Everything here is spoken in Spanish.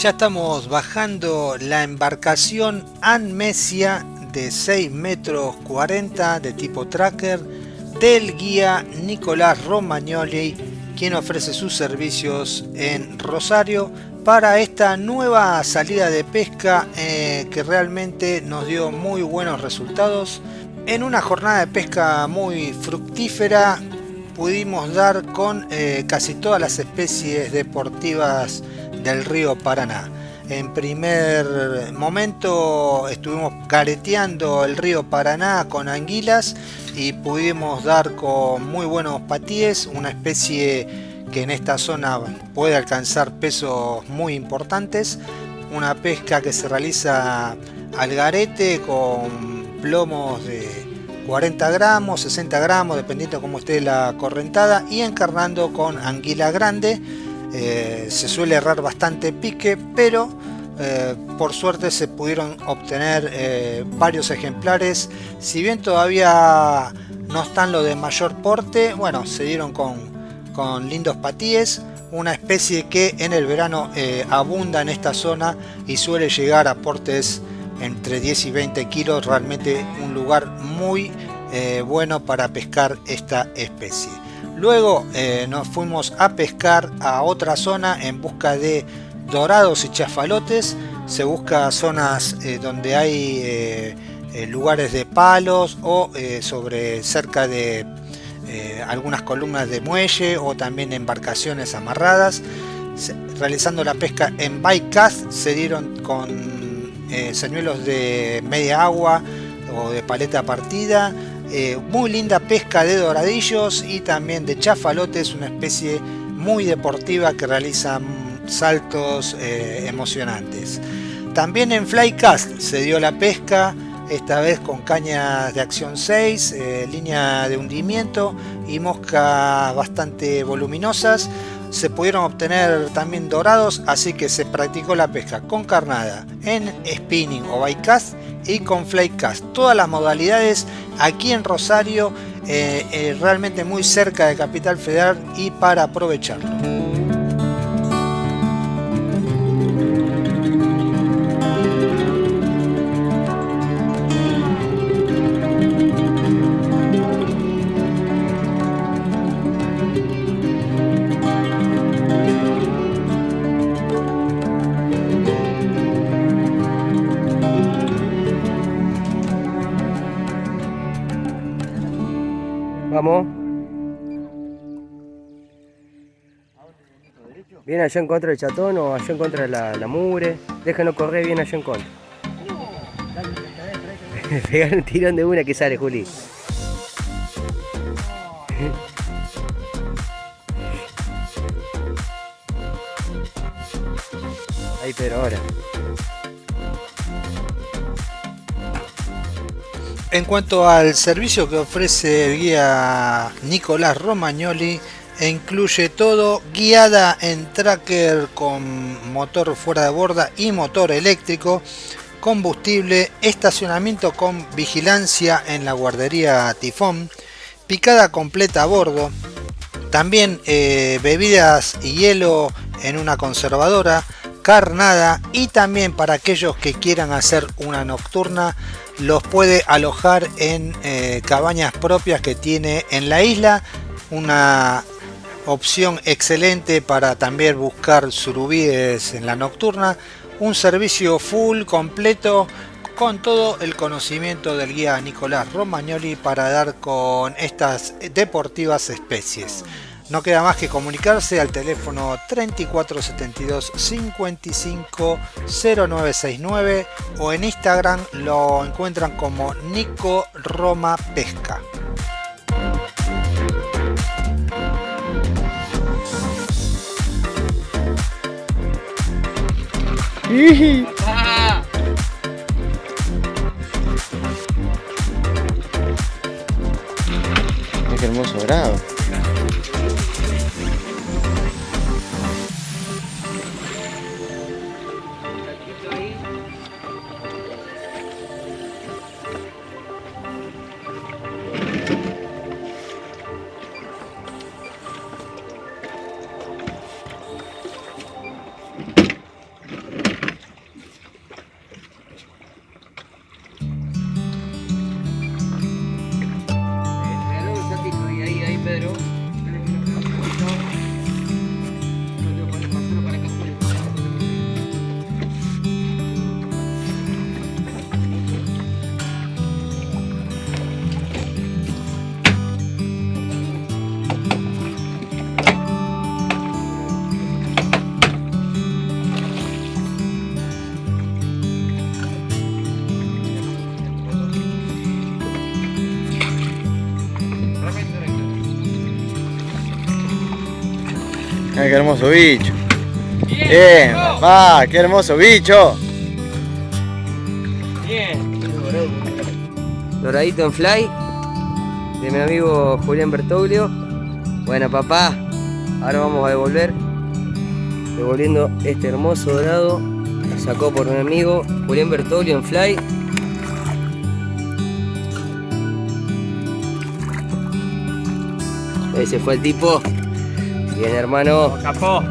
Ya estamos bajando la embarcación Anmesia de 6 metros 40 de tipo tracker del guía Nicolás Romagnoli quien ofrece sus servicios en Rosario para esta nueva salida de pesca eh, que realmente nos dio muy buenos resultados. En una jornada de pesca muy fructífera pudimos dar con eh, casi todas las especies deportivas del río Paraná. En primer momento estuvimos careteando el río Paraná con anguilas y pudimos dar con muy buenos patíes, una especie que en esta zona puede alcanzar pesos muy importantes. Una pesca que se realiza al garete con plomos de 40 gramos, 60 gramos, dependiendo cómo esté la correntada y encarnando con anguila grande. Eh, se suele errar bastante pique, pero eh, por suerte se pudieron obtener eh, varios ejemplares. Si bien todavía no están los de mayor porte, bueno, se dieron con con lindos patíes, una especie que en el verano abunda en esta zona y suele llegar a portes entre 10 y 20 kilos, realmente un lugar muy bueno para pescar esta especie. Luego eh, nos fuimos a pescar a otra zona en busca de dorados y chafalotes, se busca zonas donde hay lugares de palos o sobre cerca de eh, algunas columnas de muelle o también embarcaciones amarradas. Realizando la pesca en bycast se dieron con eh, señuelos de media agua o de paleta partida. Eh, muy linda pesca de doradillos y también de chafalotes, una especie muy deportiva que realiza saltos emocionantes. También en flycast se dio la pesca esta vez con cañas de acción 6, eh, línea de hundimiento y moscas bastante voluminosas. Se pudieron obtener también dorados, así que se practicó la pesca con carnada en spinning o bycast y con flycast. Todas las modalidades aquí en Rosario, eh, eh, realmente muy cerca de Capital Federal y para aprovecharlo. Vamos. Bien allá en contra del chatón o allá en contra de la, la. Déjanos correr bien allá en contra. Pegar un tirón de una que sale, Juli. Ahí, pero ahora. En cuanto al servicio que ofrece el guía Nicolás Romagnoli, incluye todo, guiada en tracker con motor fuera de borda y motor eléctrico, combustible, estacionamiento con vigilancia en la guardería Tifón, picada completa a bordo, también eh, bebidas y hielo en una conservadora, carnada y también para aquellos que quieran hacer una nocturna los puede alojar en eh, cabañas propias que tiene en la isla. Una opción excelente para también buscar surubíes en la nocturna. Un servicio full completo con todo el conocimiento del guía Nicolás Romagnoli para dar con estas deportivas especies no queda más que comunicarse al teléfono 3472 55 0969 o en Instagram lo encuentran como Nico Roma Pesca. Qué hermoso grado. Qué hermoso bicho. Bien, papá, qué hermoso bicho. Bien. Doradito en fly. De mi amigo Julián Bertoglio. Bueno, papá. Ahora vamos a devolver. Devolviendo este hermoso dorado. Lo sacó por mi amigo Julián Bertoglio en fly. Ese fue el tipo. Bien, hermano. Capó.